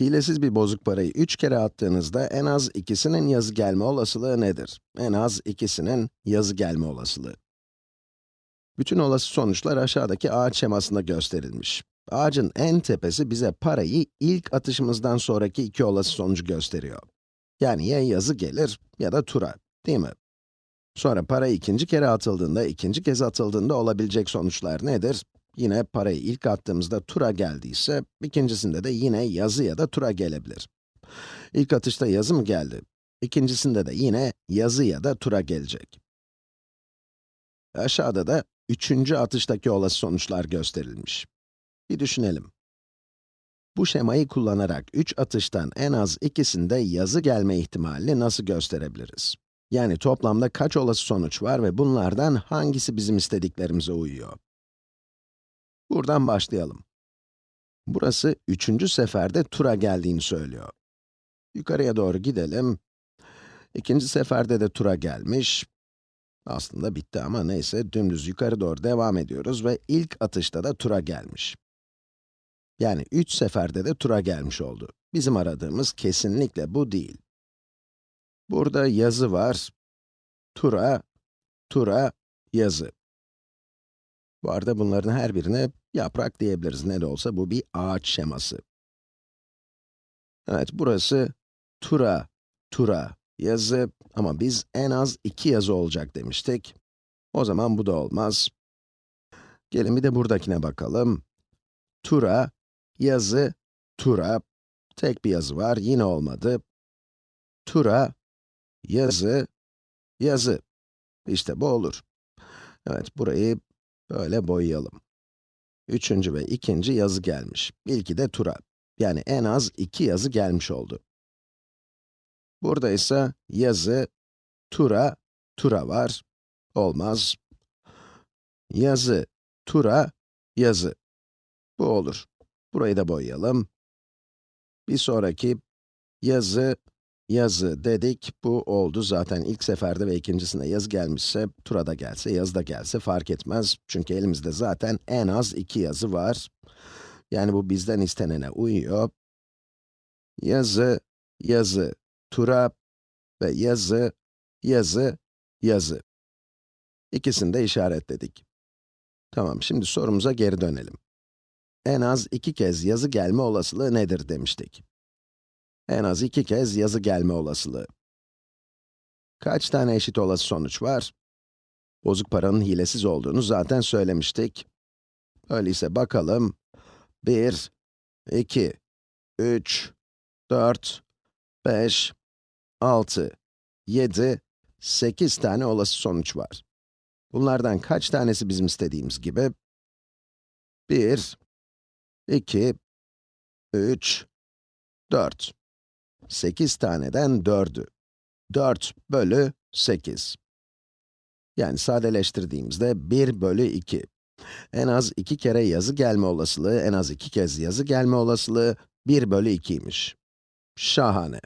Hilesiz bir bozuk parayı 3 kere attığınızda en az ikisinin yazı gelme olasılığı nedir? En az ikisinin yazı gelme olasılığı. Bütün olası sonuçlar aşağıdaki ağaç şemasında gösterilmiş. Ağacın en tepesi bize parayı ilk atışımızdan sonraki iki olası sonucu gösteriyor. Yani ya yazı gelir ya da tura, değil mi? Sonra para ikinci kere atıldığında, ikinci kez atıldığında olabilecek sonuçlar nedir? Yine parayı ilk attığımızda tura geldiyse, ikincisinde de yine yazı ya da tura gelebilir. İlk atışta yazı mı geldi? İkincisinde de yine yazı ya da tura gelecek. Aşağıda da üçüncü atıştaki olası sonuçlar gösterilmiş. Bir düşünelim. Bu şemayı kullanarak 3 atıştan en az ikisinde yazı gelme ihtimalini nasıl gösterebiliriz? Yani toplamda kaç olası sonuç var ve bunlardan hangisi bizim istediklerimize uyuyor? Buradan başlayalım. Burası üçüncü seferde tura geldiğini söylüyor. Yukarıya doğru gidelim. İkinci seferde de tura gelmiş. Aslında bitti ama neyse, dümdüz yukarı doğru devam ediyoruz ve ilk atışta da tura gelmiş. Yani üç seferde de tura gelmiş oldu. Bizim aradığımız kesinlikle bu değil. Burada yazı var. Tura, tura, yazı. Bu arada bunların her birine yaprak diyebiliriz. Ne de olsa bu bir ağaç şeması. Evet, burası tura, tura, yazı ama biz en az iki yazı olacak demiştik. O zaman bu da olmaz. Gelin bir de buradakine bakalım. Tura, yazı, tura. Tek bir yazı var, yine olmadı. Tura, yazı, yazı. İşte bu olur. Evet, burayı böyle boyayalım. Üçüncü ve ikinci yazı gelmiş. İlki de tura. Yani en az iki yazı gelmiş oldu. Burada ise yazı, tura, tura var. Olmaz. Yazı, tura, yazı. Bu olur. Burayı da boyayalım. Bir sonraki yazı, yazı dedik. Bu oldu zaten ilk seferde ve ikincisinde yazı gelmişse, tura da gelse, yazı da gelse fark etmez. Çünkü elimizde zaten en az iki yazı var. Yani bu bizden istenene uyuyor. Yazı, yazı, tura ve yazı, yazı, yazı. İkisini de işaretledik. Tamam, şimdi sorumuza geri dönelim. En az iki kez yazı gelme olasılığı nedir demiştik. En az iki kez yazı gelme olasılığı. Kaç tane eşit olası sonuç var? Bozuk paranın hilesiz olduğunu zaten söylemiştik. Öyleyse bakalım. 1, 2, 3, 4, 5, 6, 7, 8 tane olası sonuç var. Bunlardan kaç tanesi bizim istediğimiz gibi? 1, 2, 3, 4. 8 taneden 4'ü. 4 bölü 8. Yani sadeleştirdiğimizde 1 bölü 2. En az 2 kere yazı gelme olasılığı, en az 2 kez yazı gelme olasılığı 1 bölü 2'ymiş. Şahane.